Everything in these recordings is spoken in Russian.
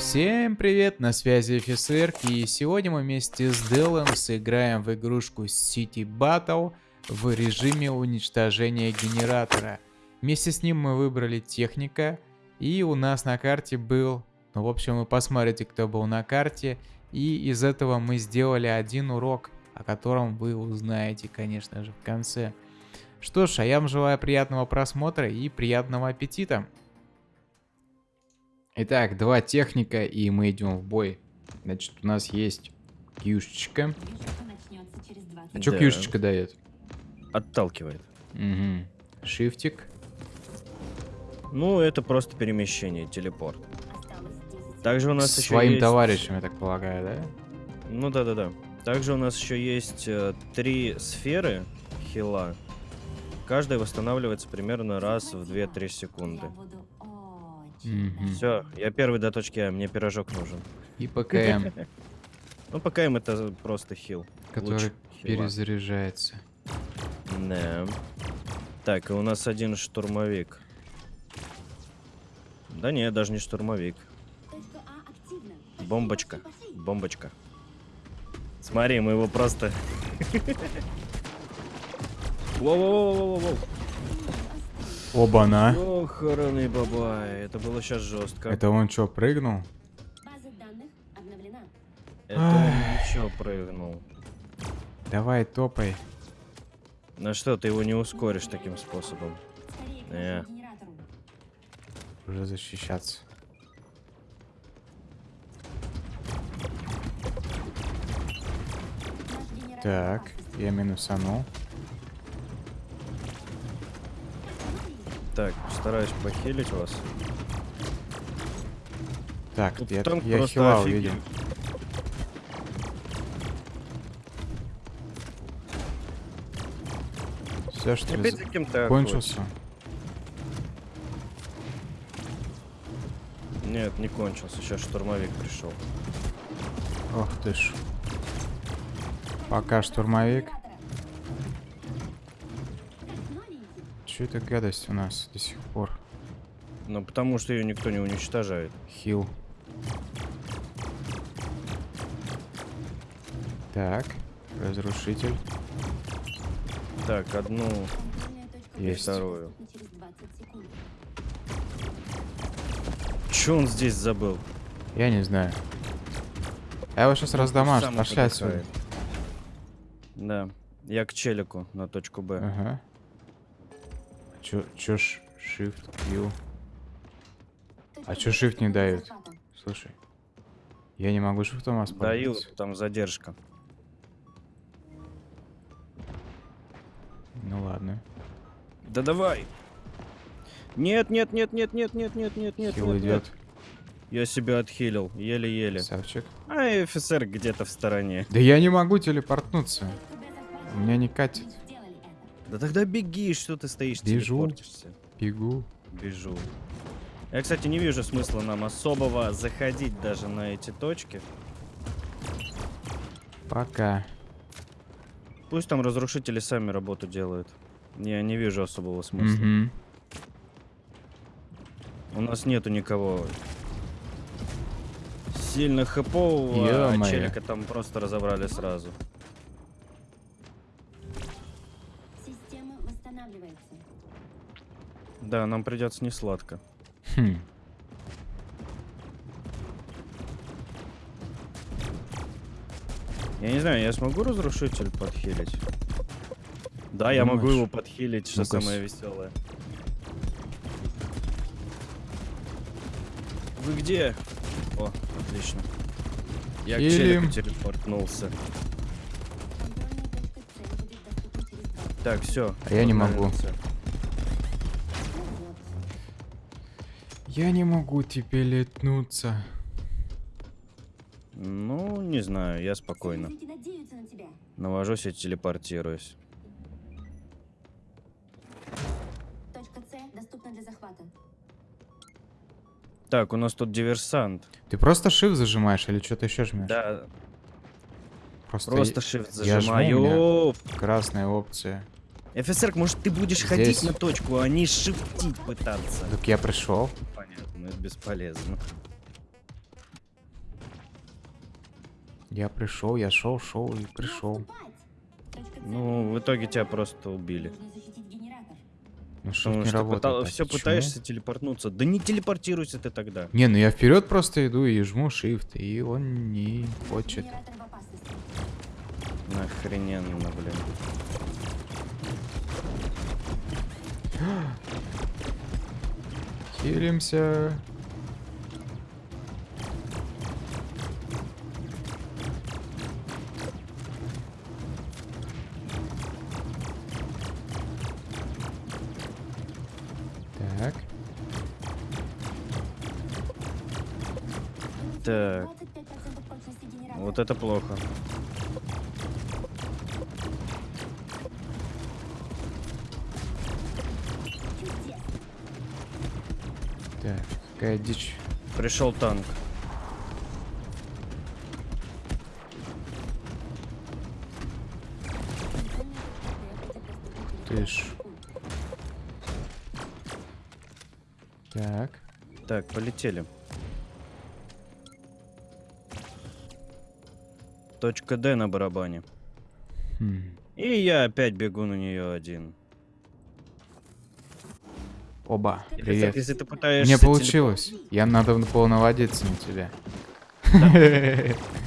Всем привет, на связи офицер, и сегодня мы вместе с Делом сыграем в игрушку City Battle в режиме уничтожения генератора. Вместе с ним мы выбрали техника, и у нас на карте был, ну в общем вы посмотрите кто был на карте, и из этого мы сделали один урок, о котором вы узнаете конечно же в конце. Что ж, а я вам желаю приятного просмотра и приятного аппетита. Итак, два техника, и мы идем в бой. Значит, у нас есть кьюшечка. А что Да. кьюшечка дает? Отталкивает. Угу. Шифтик. Ну, это просто перемещение, телепорт. Также у нас С еще своим есть... товарищем, я так полагаю, да? Ну да-да-да. Также у нас еще есть э, три сферы хила. Каждая восстанавливается примерно раз в 2-3 секунды. Мгм. Все, я первый до точки А, мне пирожок нужен. И ПКМ, Ну, пока им это просто хил. который перезаряжается. Да. Так, и у нас один штурмовик. Да не, даже не штурмовик. Бомбочка. Бомбочка. Смотри, мы его просто... Воу-воу-воу-воу-воу. Оба-на. Охраный бабай, это было сейчас жестко. Это, Это он что, прыгнул? База данных обновлена. он ничего прыгнул. Давай, топай. На что, ты его не ускоришь таким способом? Э. генератору. Уже защищаться. Так, я минусанул. Так, стараюсь похилить вас. Так, Тут я, танк я просто хила офигел. увидел. Все, что ли, Опять за- за кем-то кончился? Нет, не кончился. Сейчас штурмовик пришел. Ох ты ж. Пока штурмовик. Че это гадость у нас до сих пор? Ну, потому что ее никто не уничтожает. Хил. Так, разрушитель. Так, одну Есть. вторую. доступна через 20 секунд. Че он здесь забыл? Я не знаю. Я его сейчас раздамажу, Сам пошли отсюда. Да. Я к челику на точку Б. Ага. Чё, чё ж, shift, Q. А чё shift не захвата. Слушай. Я не могу шифтом Даю, воспользоваться. там задержка. Ну ладно. Да давай! Нет, нет, нет, нет, нет, нет, нет, нет, нет, Хил нет, идет. нет. Я себя отхилил, еле-еле. Красавчик. А офицер где-то в стороне. Да я не могу телепортнуться. У меня не катит. Да тогда беги, что ты стоишь, Бежу. Бегу. Бежу. Я, кстати, не вижу смысла нам особого заходить даже на эти точки. Пока. Пусть там разрушители сами работу делают. Я не вижу особого смысла. Мгм. У нас нету никого сильно хэпового, а челика там просто разобрали сразу. Да, нам придется не сладко. Хм. Я не знаю, я смогу разрушитель подхилить? Да, я могу его подхилить, что с- самое веселое. Вы где? О, отлично. Я к Хилим. челику телепортнулся. Контрольная точка С будет доступна через 20 Так, все. А я не могу. Я не могу тебе летнуться. Ну, не знаю, я спокойно. Навожусь и телепортируюсь. Точка С доступна для захвата. Так, у нас тут диверсант. Ты просто shift зажимаешь или что-то еще жмешь? Да, Просто, просто shift я жму, у меня- зажимаю. красная опция. Офицер, может ты будешь Здесь. ходить на точку, а не шифтить пытаться? Так я пришел. Понятно, это бесполезно. Я пришел, я шел, шел и пришел. Ну, в итоге тебя просто убили. Ну что Потому не что работает? а все почему? пытаешься телепортнуться. Да не телепортируйся ты тогда. Не, ну я вперед просто иду и жму shift, и он не хочет. Охрененно, блин. Хилимся. Так, Так, 25% прочности генератора. вот это плохо. Какая дичь. Пришел танк. Ты ж. Так, Так, полетели. Точка Д на барабане. хм. И я опять бегу на нее один. Оба, привет. если ты пытаешься... Мне телеп- получилось. Я надо было наводиться на тебя.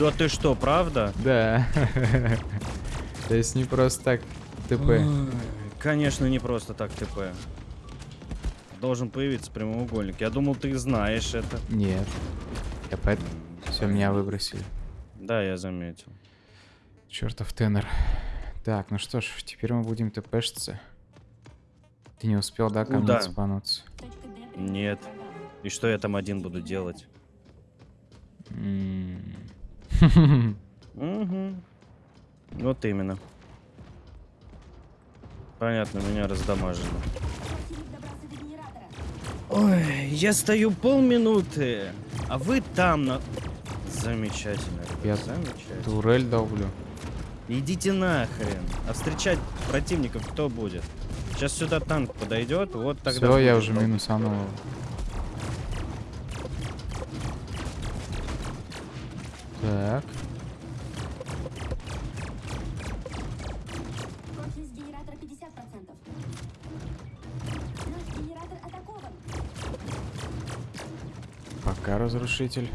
Да ты что, правда? Да. То есть не просто так ТП. Конечно, не просто так ТП. Должен появиться прямоугольник. Я думал, ты знаешь это. Нет. Я поэтому все меня выбросили. Да, я заметил. Чертов тенор. Так, ну что ж, теперь мы будем ТПшиться. Ты не успел, да, ко мне Куда? спануться? Нет. И что я там один буду делать? Угу. Вот именно. Понятно, меня генератора. Ой, я стою полминуты, а вы там на... Замечательно, Я замечательно. Турель долблю. Идите нахрен. А встречать противников кто будет? Сейчас сюда танк подойдет, вот тогда... Все, я уже минусанул. Так, Прочность генератора 50%. Наш генератор атакован. пока разрушитель.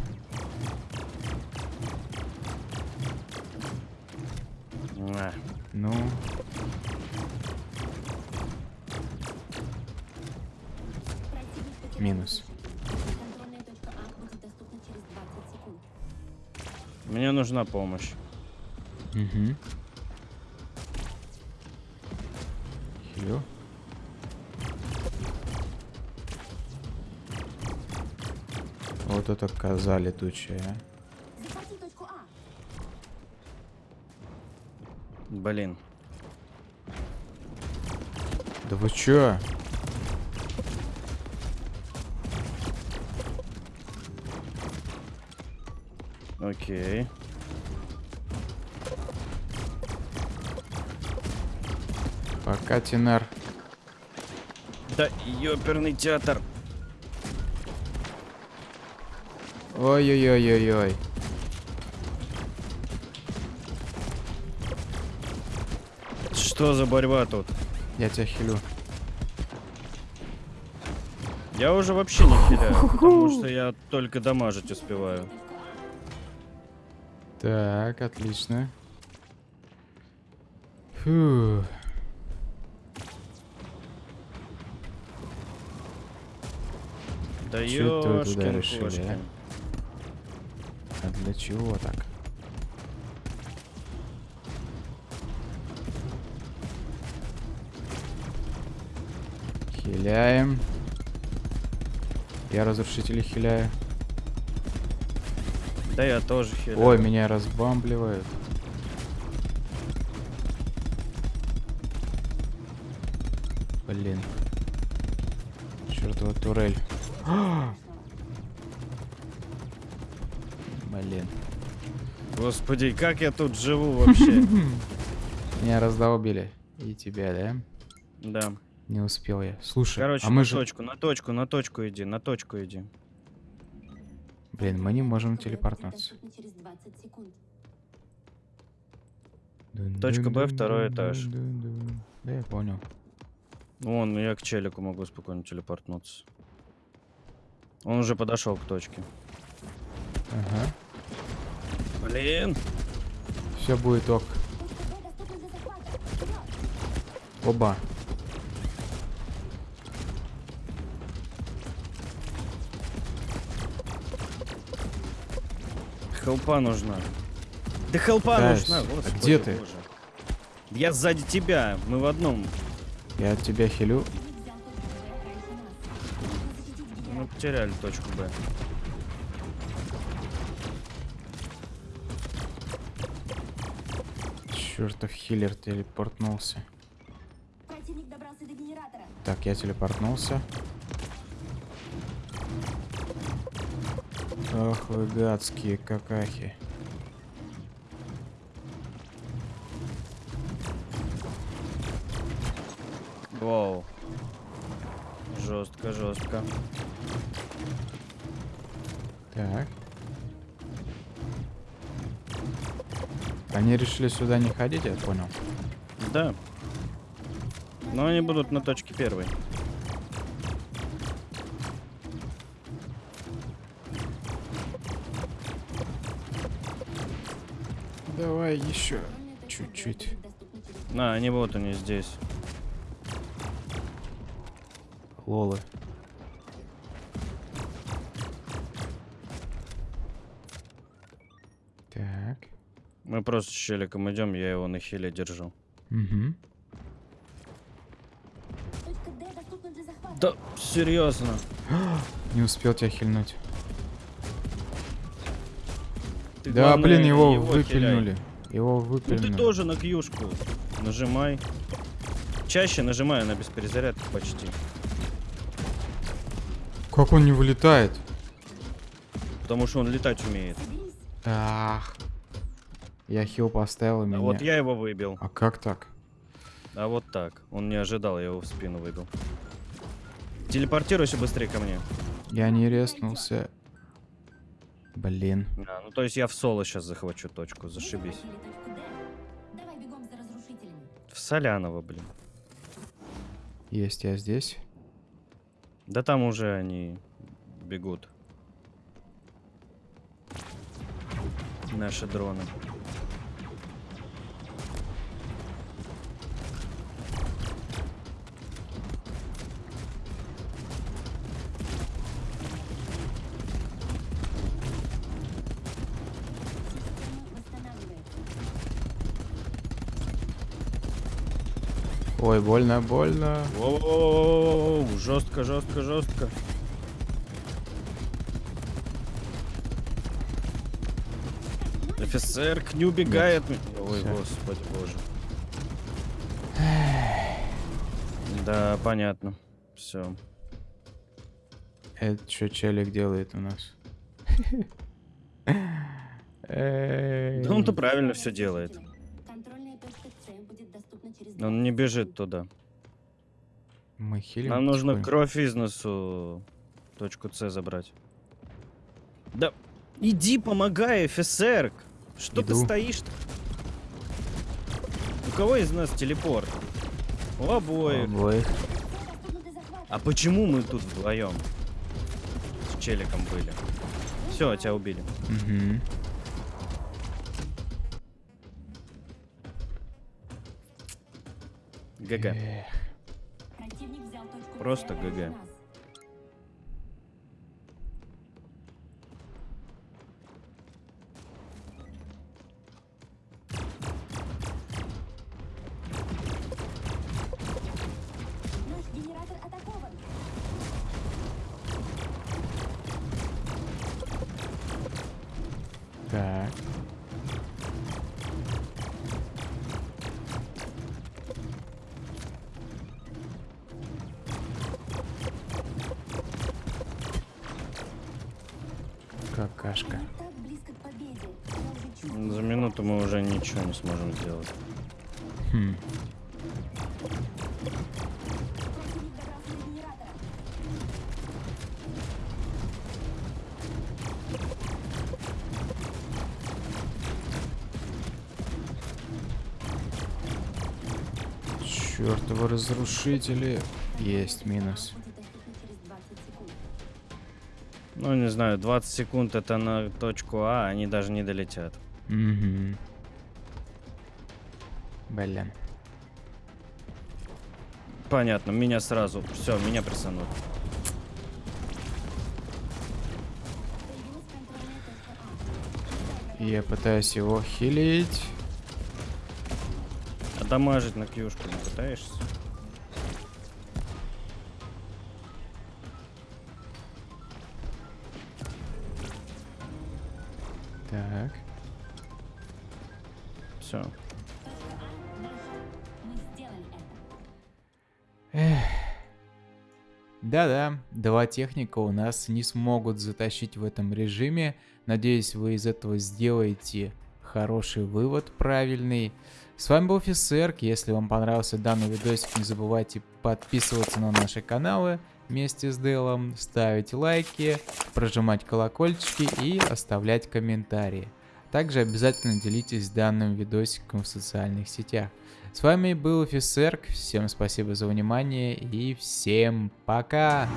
Секунд. Мне нужна помощь. угу. Хилю. Вот это коза летучая. а. А. Блин. Да вы чё? Окей. Пока, Тинар. Да, ёперный театр. Ой-ой-ой-ой-ой. Что за борьба тут? Я тебя хилю. Я уже вообще не хиляю, потому что я только дамажить успеваю. Так, отлично. Фу. Да туда ёшкин решили, а? А для чего так? Хиляем. Я разрушители хиляю. Да я тоже хиляю. Ой, меня разбамбливают. Блин. Чертова турель. Блин. Господи, как я тут живу вообще? Меня раздолбили. И тебя, да? Да. Не успел я. Слушай, Короче, а на мы же... точку, на точку, на точку иди, на точку иди. Блин, мы не можем телепортнуться. доступна через 20 секунд. Точка Б, второй этаж. Да я понял. Вон, я к челику могу спокойно телепортнуться. Он уже подошел к точке. Ага. Блин! Все будет ок. Оба. Хелпа нужна. Да хелпа Да, нужна, а господи где ты? боже. Я сзади тебя, мы в одном. Я от тебя хилю. Мы потеряли точку Б. Чертов хиллер телепортнулся. Так, я телепортнулся. Ах вы гадские какахи. Вау. Жестко, жестко. Так. Они решили сюда не ходить, я понял. Да. Но они будут на точке первой. Давай еще. Чуть-чуть. На, они вот они здесь. Лолы. Так. Мы просто с челиком идем, я его на хиле держу. Угу. Да, серьезно. Не успел тебя хильнуть. Ты, да, главное, блин, его, хиляй. выпильнули. Его Ну выпильнули. ты тоже на кьюшку. Нажимай. Чаще нажимай, она без перезарядки почти. Как он не вылетает? Потому что он летать умеет. Ах. Я хил поставил и А меня. вот я его выбил. А как так? А вот так. Он не ожидал, я его в спину выбил. Телепортируйся быстрее ко мне. Я не резнулся. Блин. А, ну то есть я в соло сейчас захвачу точку, зашибись. захватили точку Д. Давай бегом за разрушителями. В Солянова, блин. Есть я здесь. Да там уже они бегут. Наши дроны. Система восстанавливается. Ой, больно, больно. Воу, жестко, жестко, жестко. Офицер к не убегает. Ой, господи боже. Да, понятно. Все. Это что челик делает у нас? Да он-то правильно все делает. Он не бежит туда. Мы хилим Нам нужно потихоньку. кровь из носу точку С забрать. Да иди помогай, офицер! Что ты Иду. стоишь-то? У кого из нас телепорт? У обоих. Обоих. А почему мы тут вдвоем? С челиком были. Все, тебя убили. Мгм. ГГ. Просто ГГ. Так. Чувствую. За минуту мы уже ничего не сможем сделать. Хм. Чертовы разрушители. Есть минус. Ну, не знаю, 20 секунд это на точку А, они даже не долетят. Угу. Блин. Понятно, меня сразу. Все, меня А. Я пытаюсь его хилить. А дамажить на кьюшку не пытаешься? Да-да, два техника у нас не смогут затащить в этом режиме. Надеюсь, вы из этого сделаете хороший вывод, правильный. С вами был Фисерк. Если вам понравился данный видосик, не забывайте подписываться на наши каналы вместе с Делом, ставить лайки, прожимать колокольчики и оставлять комментарии. Также обязательно делитесь данным видосиком в социальных сетях. С вами был Фисерк. Всем спасибо за внимание и всем пока!